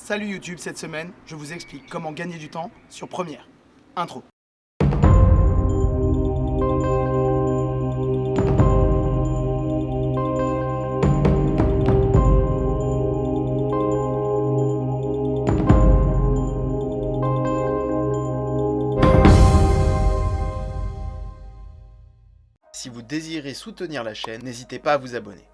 Salut YouTube, cette semaine, je vous explique comment gagner du temps sur Première. Intro. Si vous désirez soutenir la chaîne, n'hésitez pas à vous abonner.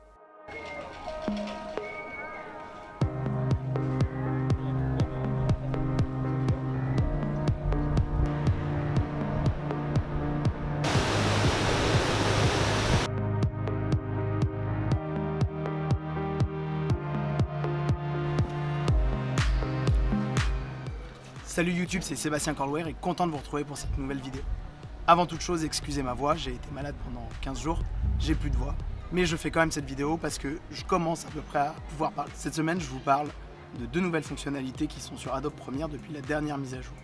Salut YouTube, c'est Sébastien Corlouer et content de vous retrouver pour cette nouvelle vidéo. Avant toute chose, excusez ma voix, j'ai été malade pendant 15 jours, j'ai plus de voix. Mais je fais quand même cette vidéo parce que je commence à peu près à pouvoir parler. Cette semaine, je vous parle de deux nouvelles fonctionnalités qui sont sur Adobe Premiere depuis la dernière mise à jour.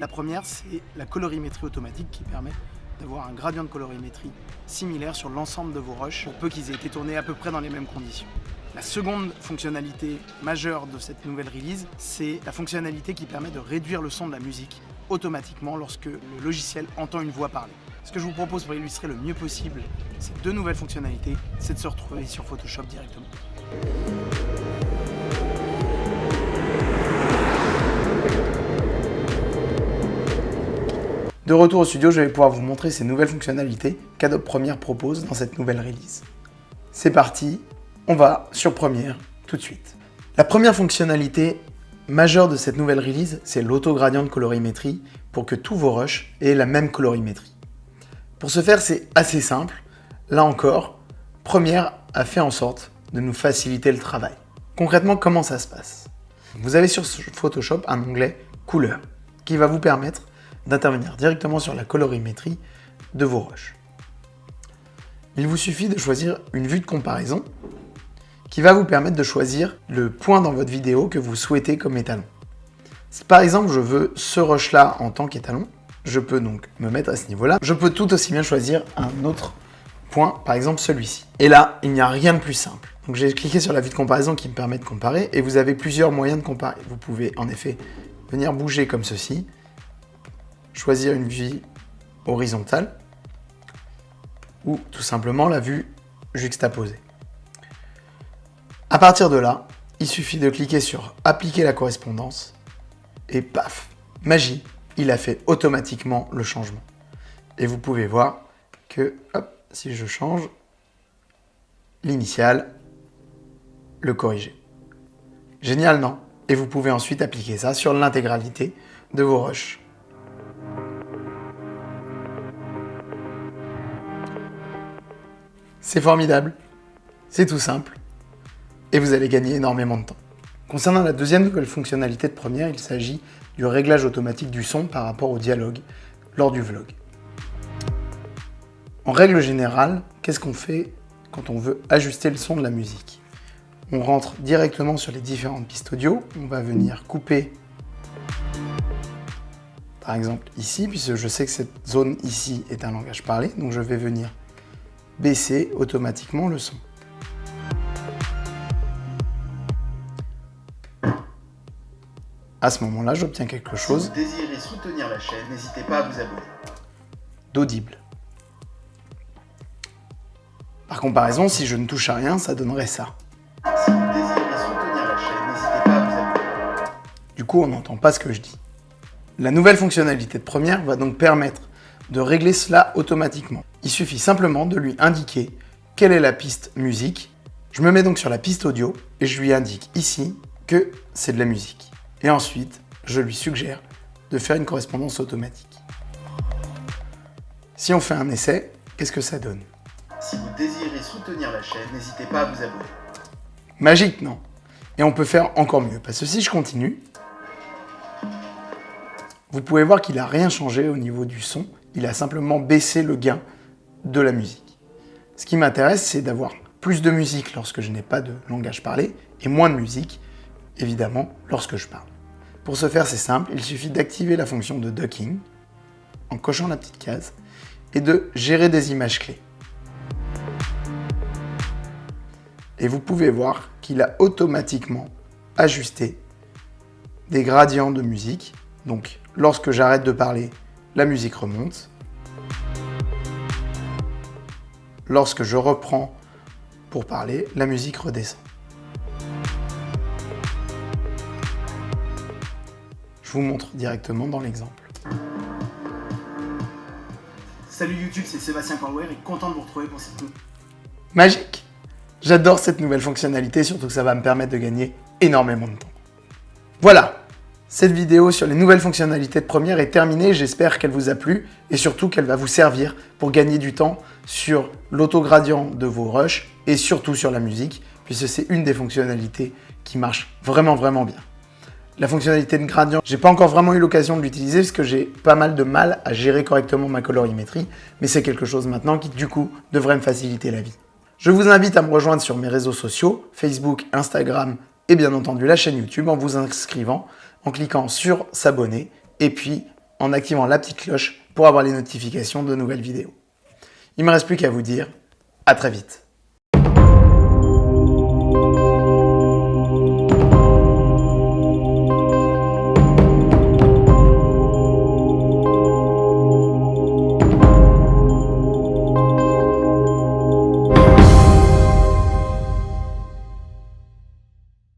La première, c'est la colorimétrie automatique qui permet d'avoir un gradient de colorimétrie similaire sur l'ensemble de vos rushs, pour peu qu'ils aient été tournés à peu près dans les mêmes conditions. La seconde fonctionnalité majeure de cette nouvelle release, c'est la fonctionnalité qui permet de réduire le son de la musique automatiquement lorsque le logiciel entend une voix parler. Ce que je vous propose pour illustrer le mieux possible ces deux nouvelles fonctionnalités, c'est de se retrouver sur Photoshop directement. De retour au studio, je vais pouvoir vous montrer ces nouvelles fonctionnalités qu'Adobe Premiere propose dans cette nouvelle release. C'est parti, on va sur Premiere tout de suite. La première fonctionnalité majeure de cette nouvelle release, c'est l'autogradient de colorimétrie pour que tous vos rushs aient la même colorimétrie. Pour ce faire, c'est assez simple. Là encore, Premiere a fait en sorte de nous faciliter le travail. Concrètement, comment ça se passe? Vous avez sur Photoshop un onglet couleur qui va vous permettre d'intervenir directement sur la colorimétrie de vos rushs. Il vous suffit de choisir une vue de comparaison qui va vous permettre de choisir le point dans votre vidéo que vous souhaitez comme étalon. Par exemple je veux ce rush là en tant qu'étalon, je peux donc me mettre à ce niveau-là. Je peux tout aussi bien choisir un autre point, par exemple celui-ci. Et là, il n'y a rien de plus simple. Donc j'ai cliqué sur la vue de comparaison qui me permet de comparer et vous avez plusieurs moyens de comparer. Vous pouvez en effet venir bouger comme ceci, choisir une vue horizontale ou tout simplement la vue juxtaposée. À partir de là, il suffit de cliquer sur appliquer la correspondance et paf, magie, il a fait automatiquement le changement. Et vous pouvez voir que, si je change l'initial, le corriger. Génial, non? Et vous pouvez ensuite appliquer ça sur l'intégralité de vos rushs. C'est formidable, c'est tout simple, et vous allez gagner énormément de temps. Concernant la deuxième nouvelle fonctionnalité de Premiere, il s'agit du réglage automatique du son par rapport au dialogue lors du vlog. En règle générale, qu'est-ce qu'on fait quand on veut ajuster le son de la musique? On rentre directement sur les différentes pistes audio, on va venir couper par exemple ici, puisque je sais que cette zone ici est un langage parlé, donc je vais venir baisser automatiquement le son. À ce moment-là, j'obtiens quelque chose. Si vous désirez soutenir la chaîne, n'hésitez pas à vous abonner. D'audible. Par comparaison, si je ne touche à rien, ça donnerait ça. Si vous désirez soutenir la chaîne, n'hésitez pas à vous abonner. Du coup, on n'entend pas ce que je dis. La nouvelle fonctionnalité de Premiere va donc permettre de régler cela automatiquement. Il suffit simplement de lui indiquer quelle est la piste musique. Je me mets donc sur la piste audio et je lui indique ici que c'est de la musique. Et ensuite, je lui suggère de faire une correspondance automatique. Si on fait un essai, qu'est-ce que ça donne? Si vous désirez soutenir la chaîne, n'hésitez pas à vous abonner. Magique, non? Et on peut faire encore mieux, parce que si je continue, vous pouvez voir qu'il n'a rien changé au niveau du son, il a simplement baissé le gain de la musique. Ce qui m'intéresse, c'est d'avoir plus de musique lorsque je n'ai pas de langage parlé, et moins de musique, évidemment, lorsque je parle. Pour ce faire, c'est simple, il suffit d'activer la fonction de ducking en cochant la petite case et de gérer des images clés. Et vous pouvez voir qu'il a automatiquement ajusté des gradients de musique. Donc lorsque j'arrête de parler, la musique remonte. Lorsque je reprends pour parler, la musique redescend. Vous montre directement dans l'exemple. Salut YouTube, c'est Sébastien Corware et content de vous retrouver pour cette Magique J'adore cette nouvelle fonctionnalité, surtout que ça va me permettre de gagner énormément de temps. Voilà Cette vidéo sur les nouvelles fonctionnalités de Premiere est terminée, j'espère qu'elle vous a plu et surtout qu'elle va vous servir pour gagner du temps sur l'autogradient de vos rushs et surtout sur la musique, puisque c'est une des fonctionnalités qui marche vraiment vraiment bien. La fonctionnalité de gradient, j'ai pas encore vraiment eu l'occasion de l'utiliser parce que j'ai pas mal de mal à gérer correctement ma colorimétrie, mais c'est quelque chose maintenant qui du coup devrait me faciliter la vie. Je vous invite à me rejoindre sur mes réseaux sociaux, Facebook, Instagram et bien entendu la chaîne YouTube en vous inscrivant, en cliquant sur s'abonner et puis en activant la petite cloche pour avoir les notifications de nouvelles vidéos. Il ne me reste plus qu'à vous dire à très vite.